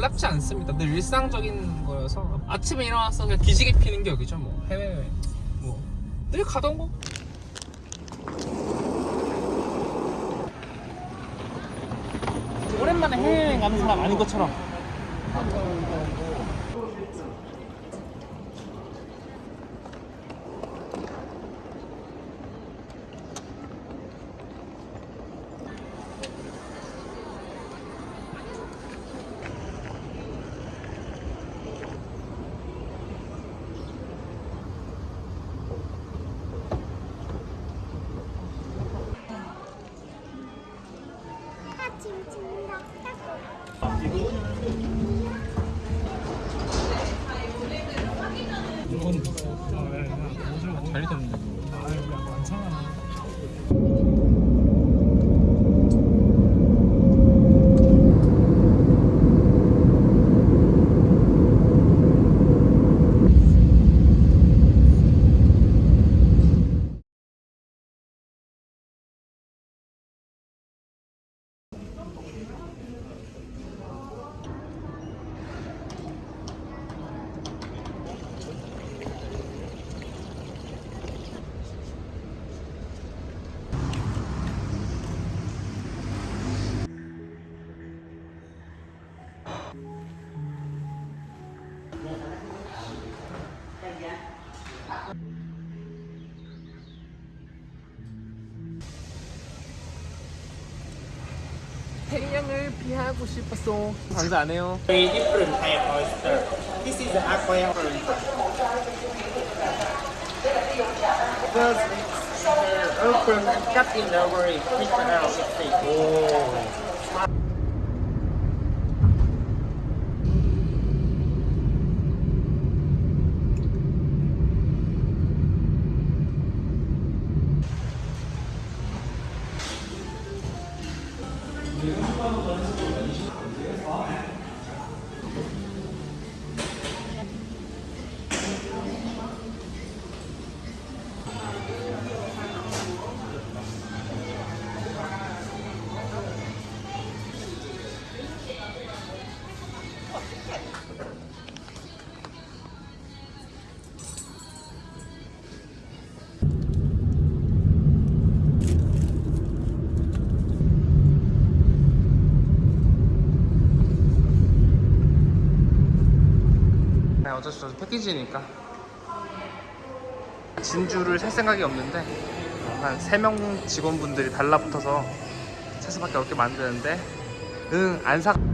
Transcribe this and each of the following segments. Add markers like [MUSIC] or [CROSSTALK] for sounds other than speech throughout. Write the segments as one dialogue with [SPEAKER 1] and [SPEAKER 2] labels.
[SPEAKER 1] 놀랍지 않습니다. 늘 일상적인 거여서 아침에 일어나서 그냥 기지개 피는 게 여기죠. 뭐 해외 뭐늘 가던 거. 오랜만에 해외여행 가는 사람 아닌 것처럼. 잘 익었는데. 태양을 피하고 싶었어. 장사 안 해요.
[SPEAKER 2] Very different kind of oyster. This is the aquarium. Because it's uh, open and cut in the very quick out.
[SPEAKER 1] 네, 수 없어 패키지니까 진주를 살 생각이 없는데 한 3명 직원분들이 달라붙어서 살 수밖에 없게 만드는데 응안 사.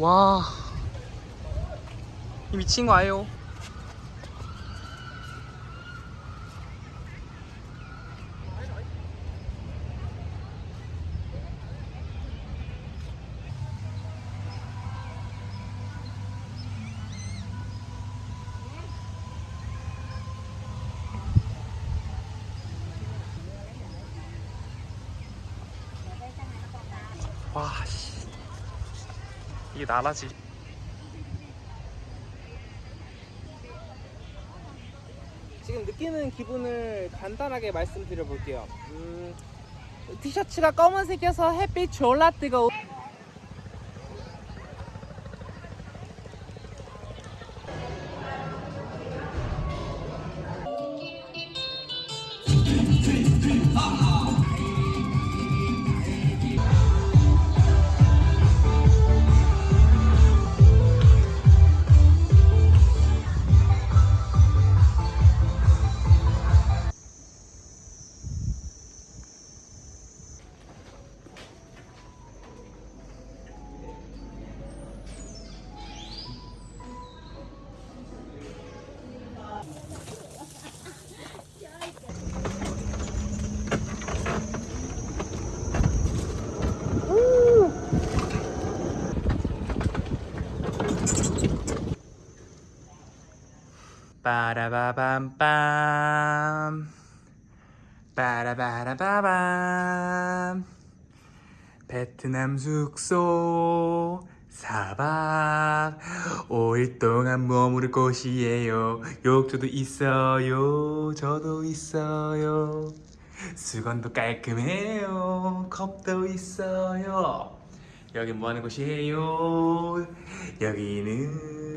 [SPEAKER 1] 와 미친 거 아요? 와 이게 나라지
[SPEAKER 3] 지금 느끼는 기분을 간단하게 말씀드려 볼게요. 음, 티셔츠가 검은색이어서 햇빛 졸라 뜨거워.
[SPEAKER 1] 빠라바밤빰. 빠라바라바밤. 베트남 숙소 4박. 5일 동안 머무를 곳이에요. 욕조도 있어요. 저도 있어요. 수건도 깔끔해요. 컵도 있어요. 여기 뭐하는 곳이에요? 여기는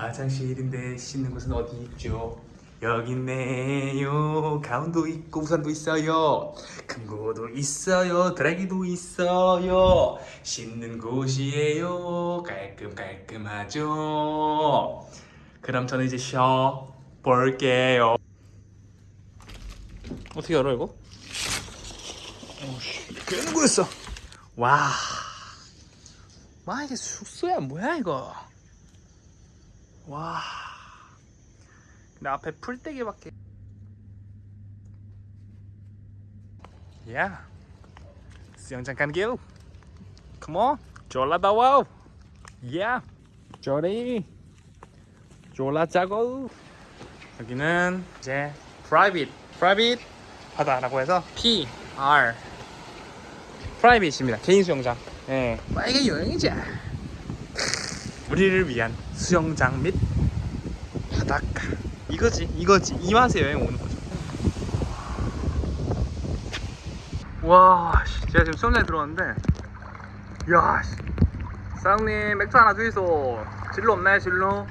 [SPEAKER 1] 화장실인데 씻는 곳은 어디 있죠? 여기 있네요. 가운도 있고 우산도 있어요. 금고도 있어요. 드라이기도 있어요. 씻는 곳이에요. 깔끔 깔끔하죠. 그럼 저는 이제 쉬어 볼게요. 어떻게 열어 이거? 오씨, 되는 거였어. 와, 와 이게 숙소야 뭐야 이거? 와. 근데 앞에 풀떼기밖에. 야. 수영장 가는 길. Come on. 졸라 더워. 야. 저리. 졸라 짜고. 여기는 이제 private, private 바다라고 해서 P R 프라이빗입니다. 개인 수영장. 예. 빨개 여행이자. 우리를 위한 수영장 및 바닷가. 이거지 이거지. 이 맛에 여행 오는 거죠. 와 씨, 제가 지금 수영장에 들어왔는데 야 씨. 사장님 맥주 하나 주이소. 진로 없나요 진로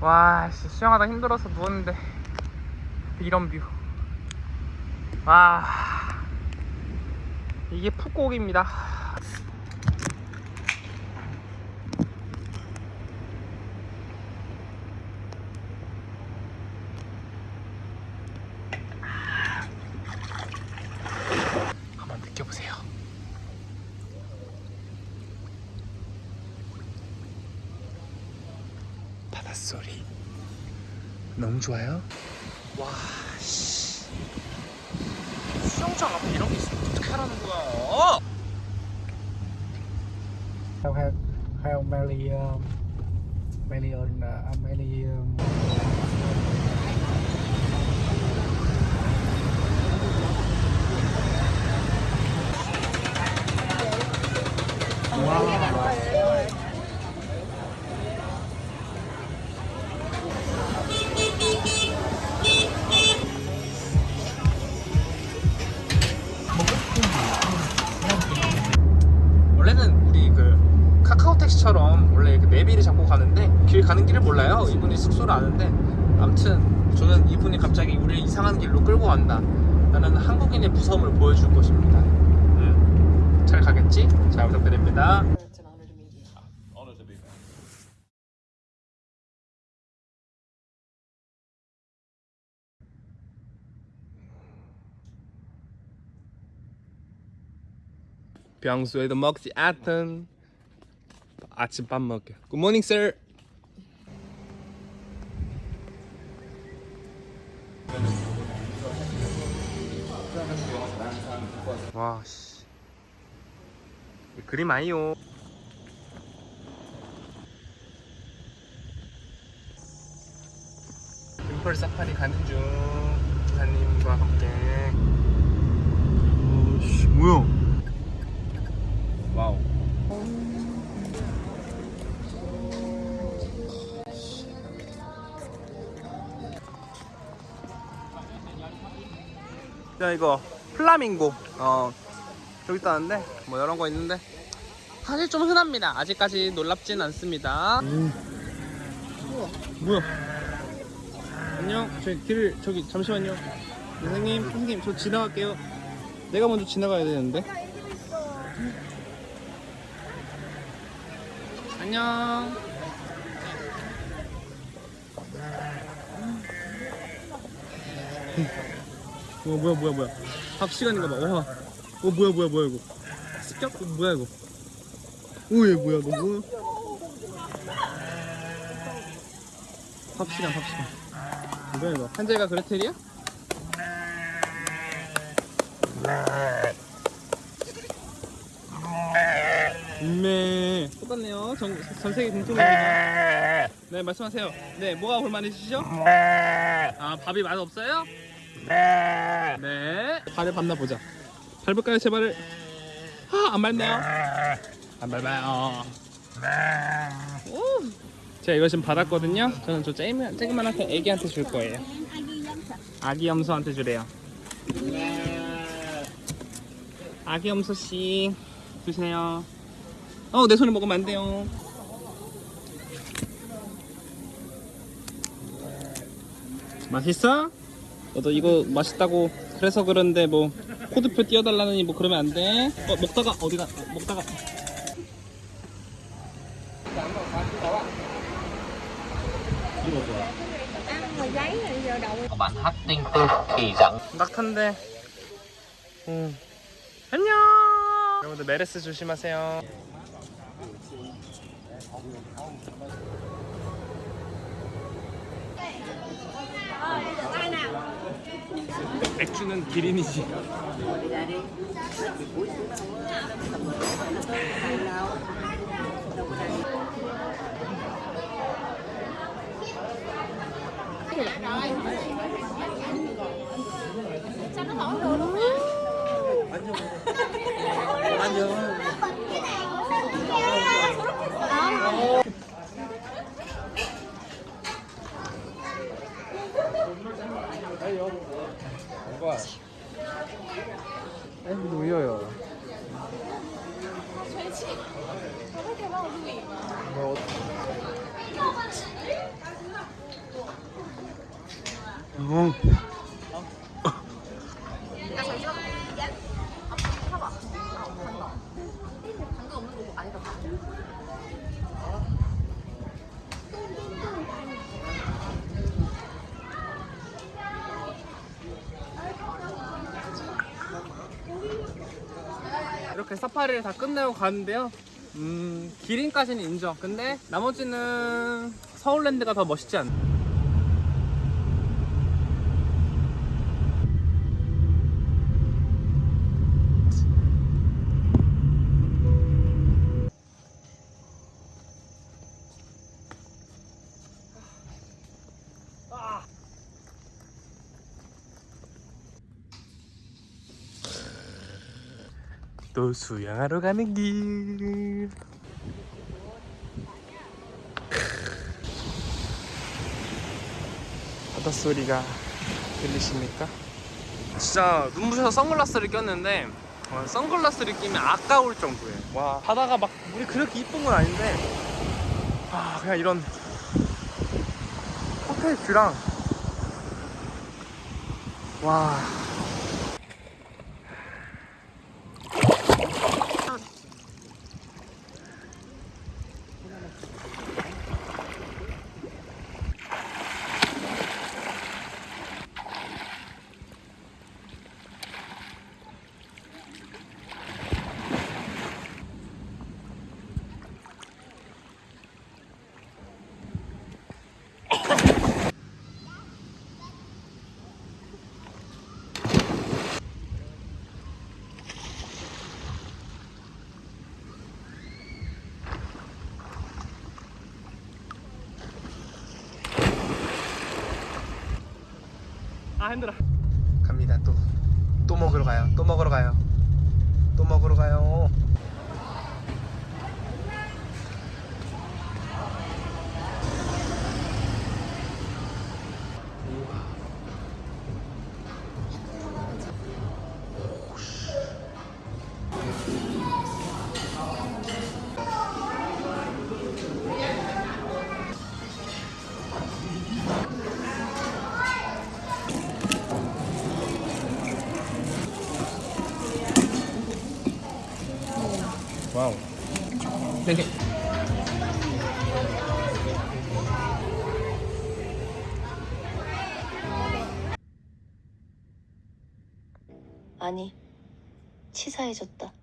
[SPEAKER 1] 와 씨, 수영하다 힘들어서 누웠는데 이런 뷰. 와 이게 푸꾸옥입니다. 한번 느껴보세요. 바닷소리 너무 좋아요. to be found. 평소에도 먹지 않던 아침밥 먹게 Good morning, sir. 와 씨. 그림 아니요 림펄 사파리 가는 중. 기사님과 함께. 오씨 뭐야? 와우. 야 이거 플라밍고. 어 저기 있다는데? 뭐 이런 거 있는데? 사실 좀 흔합니다. 아직까지 놀랍진 않습니다. 뭐야 안녕 저기 길 저기 잠시만요 선생님 선생님 저 지나갈게요 내가 먼저 지나가야 되는데 안녕 어 뭐야 뭐야 뭐야 밥 시간인가 봐. 와. 어 뭐야 뭐야 뭐야 이거. 습격? 어, 뭐야 이거. 오얘 뭐야 너 뭐야? 밥 시간 밥 시간. 뭐야 이거? 한재가 그레텔이야? 네. 똑같네요. 전, 전 세계 공통입니다. 네, 말씀하세요. 네, 뭐가 불만이시죠? 아, 밥이 맛 없어요? 네. 발을 밟나 보자. 밟을까요, 제 발을? 아, 안 밟네요. 안 밟아요. 오. 제가 이거 지금 받았거든요. 저는 저 쬐그만, 쬐그만한 애기한테 줄 거예요. 아기 염소한테 주래요. 아기 염소 씨 드세요. 어, 내 손에 먹으면 안 돼요. 맛있어? 너도 이거 맛있다고 그래서 그런데 뭐 코드표 띄워달라느니 뭐 그러면 안 돼. 어 먹다가 어디가 어, 먹다가
[SPEAKER 4] bạn hát tinh tư kỳ dẫn
[SPEAKER 1] 낙한데. 음. 안녕. 여러분들 메르스 조심하세요. 맥주는 기린이지. [LAUGHS] cho bạn này. Sao nó thổi được luôn á? Anh Dương. Anh Dương. 어. 이렇게 사파리를 다 끝내고 가는데요. 음, 기린까지는 인정. 근데 나머지는 서울랜드가 더 멋있지 않나? 또 수영하러 가는 길. 바다 소리가 들리십니까? 진짜 눈부셔서 선글라스를 꼈는데 어, 선글라스를 끼면 아까울 정도예요. 와 바다가 막 물이 그렇게 이쁜 건 아닌데 아 그냥 이런 호텔 뷰랑 와
[SPEAKER 3] 아 힘들어
[SPEAKER 1] 갑니다 또. 또 먹으러 가요. 또 먹으러 가요. 또 먹으러 가요.
[SPEAKER 5] 아니, 치사해졌다.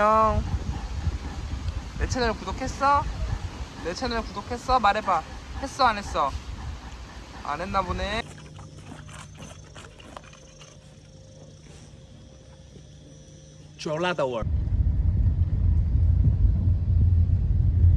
[SPEAKER 1] 안녕 내 채널 구독했어? 내 채널 구독했어? 말해봐 했어 안 했어? 안 했나 보네 졸라더월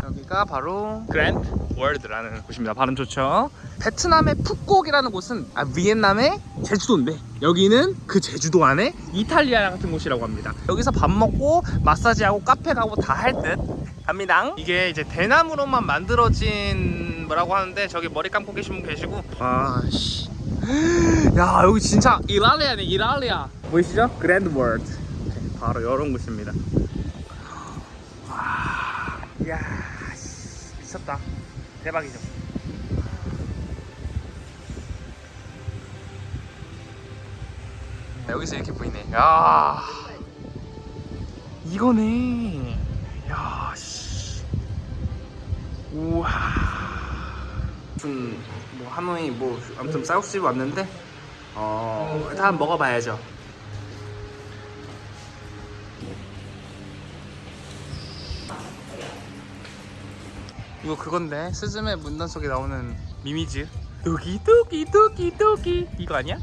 [SPEAKER 1] 여기가 바로 그랜드 월드라는 곳입니다 발음 좋죠 베트남의 푸꾸옥이라는 곳은 아, 비엔남의 제주도인데 여기는 그 제주도 안에 이탈리아 같은 곳이라고 합니다 여기서 밥 먹고 마사지하고 카페 가고 다 할듯 합니다 이게 이제 대나무로만 만들어진 뭐라고 하는데 저기 머리 감고 계신 분 계시고 아씨 [GASPS] 야 여기 진짜 이탈리아네 이탈리아 보이시죠? 그랜드 월드 바로 이런 곳입니다. 와, 이야, 씨, 미쳤다. 대박이죠. 여기서 이렇게 보이네. 야, 이거네. 야, 씨. 우와. 무슨 뭐 하노이 뭐 아무튼 쌀국집 왔는데 어 일단 먹어봐야죠. 이거 그건데 스즈메 문단 속에 나오는 미미즈 도기 도기 도기 도기 이거 아니야?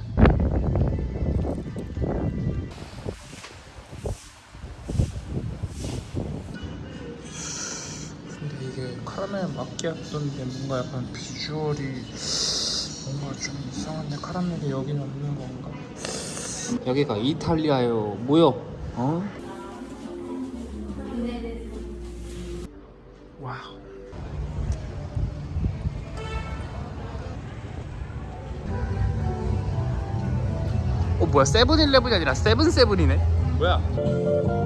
[SPEAKER 1] 마키아토인데 뭔가 약간 비주얼이 뭔가 좀 이상한데 카라멜이 여기는 없는 건가? 여기가 이탈리아요 뭐요? 어? wow 어 뭐야 세븐일레븐이 아니라 세븐세븐이네 뭐야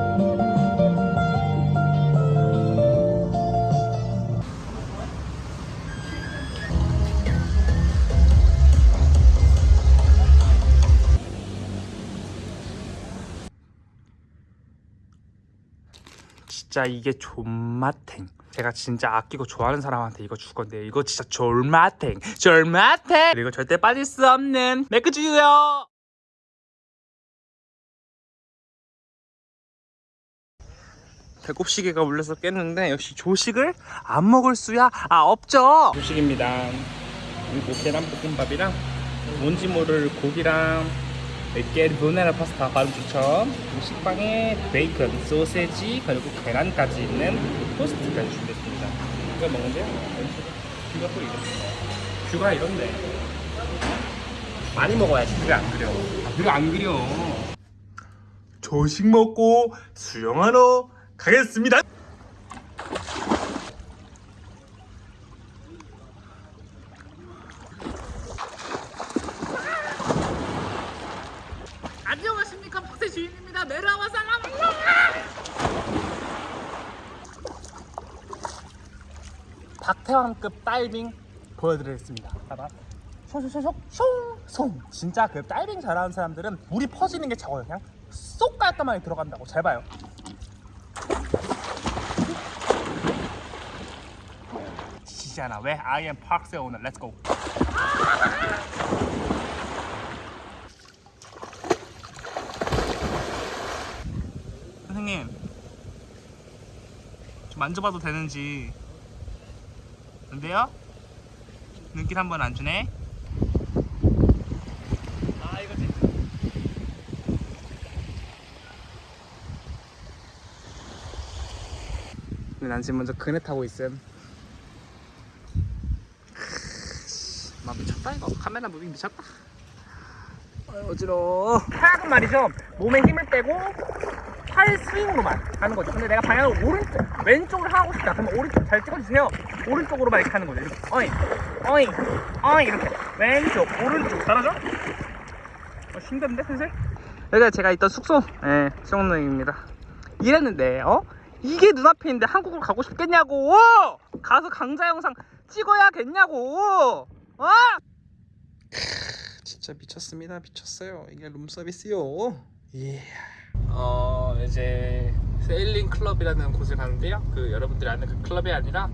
[SPEAKER 1] 진짜 이게 존맛탱. 제가 진짜 아끼고 좋아하는 사람한테 이거 줄 건데 이거 진짜 졸맛탱. 졸맛탱! 그리고 절대 빠질 수 없는 맥주요! 배꼽시계가 울려서 깼는데 역시 조식을 안 먹을 수야? 아 없죠! 조식입니다. 그리고 계란 볶음밥이랑 뭔지 모를 고기랑 깨르보나라 파스타 발음 추천 식빵에 베이컨, 소세지 그리고 계란까지 있는 토스트까지 준비했습니다. 이거 먹는데요? view가 또 이렇습니다. view가 이런데. 많이 먹어야지 view가 안 그려. 아, view가 안 그려. 조식 먹고 수영하러 가겠습니다 안녕하십니까 박세 주인입니다 내려와 살람 박태환급 다이빙 보여드리겠습니다. 봐봐. 숑숑숑 숑숑 진짜 그 다이빙 잘하는 사람들은 물이 퍼지는 게 적어요. 그냥 쏙 깔끔하게 들어간다고. 잘 봐요. 지지않아. 왜? Am 박세 오늘 렛츠고 선생님 좀 만져봐도 되는지 안 돼요? 눈길 한 번 안 주네? 아 이거 진짜 난 지금 먼저 그네 타고 있음. 크, 막 미쳤다 이거. 카메라 무빙 미쳤다. 어지러워. 카약은 말이죠. 몸에 힘을 빼고 팔 스윙으로만 하는 거죠. 근데 내가 방향을 오른쪽 왼쪽으로 하고 싶다. 그러면 오른쪽 잘 찍어주세요 오른쪽으로만 이렇게 하는 거죠 이렇게 어이 어이 어이 이렇게. 왼쪽 오른쪽. 잘하죠? 어, 힘든데 슬슬? 여기가 제가 있던 숙소? 예 수영릉입니다. 이랬는데 어? 이게 눈앞에 있는데 한국을 가고 싶겠냐고! 가서 강자 영상 찍어야겠냐고! 어? 진짜 미쳤습니다. 미쳤어요. 이게 룸서비스요. 예. 어 이제 세일링 클럽이라는 곳을 가는데요. 그 여러분들이 아는 그 클럽이 아니라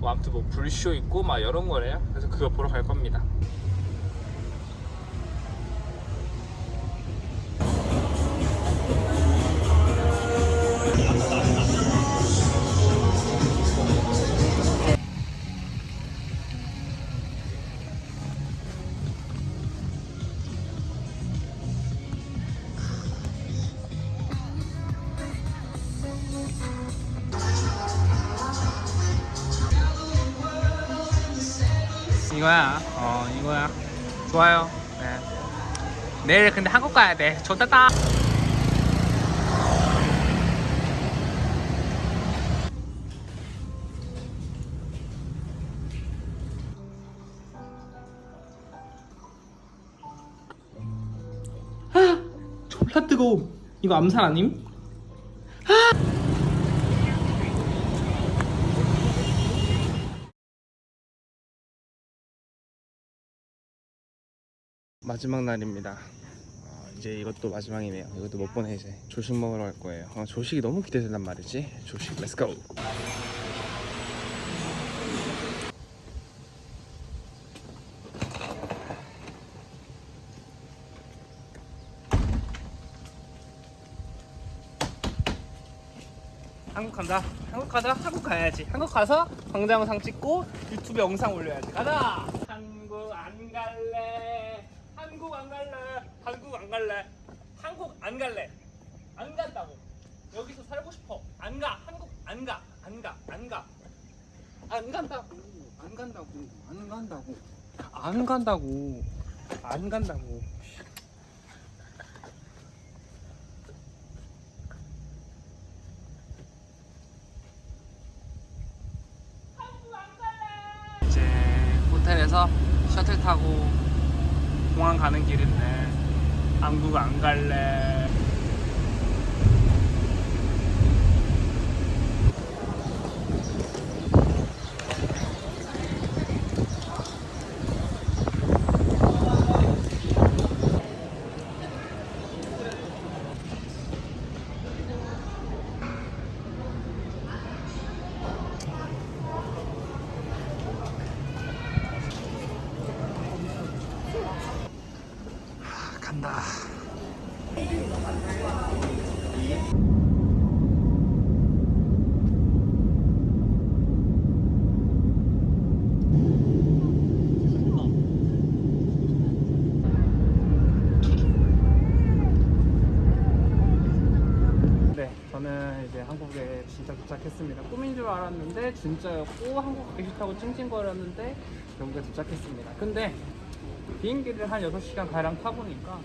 [SPEAKER 1] 뭐 아무튼 뭐 불쇼 있고 막 이런 거래요. 그래서 그거 보러 갈 겁니다 이거야. 어 이거야. 좋아요. 네. 내일 근데 한국 가야 돼. 좋겠다. 아, 졸라 뜨거워 이거 암살 아님? 마지막 날입니다. 어, 이제 이것도 마지막이네요. 이것도 못 보내 이제 조식 먹으러 갈 거예요. 어, 조식이 너무 기대된단 말이지. 조식 let's go. 한국 간다. 한국 가자. 한국 가야지. 한국 가서 광자 영상 찍고 유튜브 영상 올려야지. 가자. 한국 안 갈래. 한국 안 갈래. 한국 안 갈래. 한국 안 갈래. 안 간다고. 여기서 살고 싶어. 안 가. 한국 안 가. 안 가. 안 가. 안 간다고. 안 간다고. 안 간다고. 안 간다고. 안 간다고. 이제 호텔에서 셔틀 타고 공항 가는 길인데 한국 안 갈래.
[SPEAKER 6] 간다.
[SPEAKER 1] 네, 저는 이제 한국에 진짜 도착했습니다. 꿈인 줄 알았는데 진짜였고 한국 가기 싫다고 찡찡거렸는데 결국에 도착했습니다. 근데 비행기를 한 6시간 가량 타보니까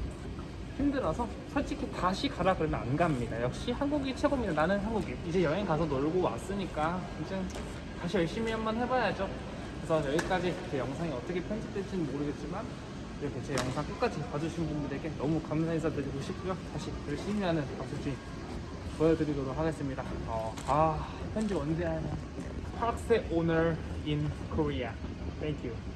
[SPEAKER 1] 힘들어서 솔직히 다시 가라 그러면 안 갑니다. 역시 한국이 최고입니다. 나는 한국이 이제 여행 가서 놀고 왔으니까 이제 다시 열심히 한번 해봐야죠. 그래서 여기까지 제 영상이 어떻게 편집될지는 모르겠지만 이렇게 제 영상 끝까지 봐주신 분들에게 너무 감사 인사드리고 싶고요. 다시 열심히 하는 박수진 보여드리도록 하겠습니다. 어, 아 편집 언제 하냐? 학생 오늘 in Korea. Thank you.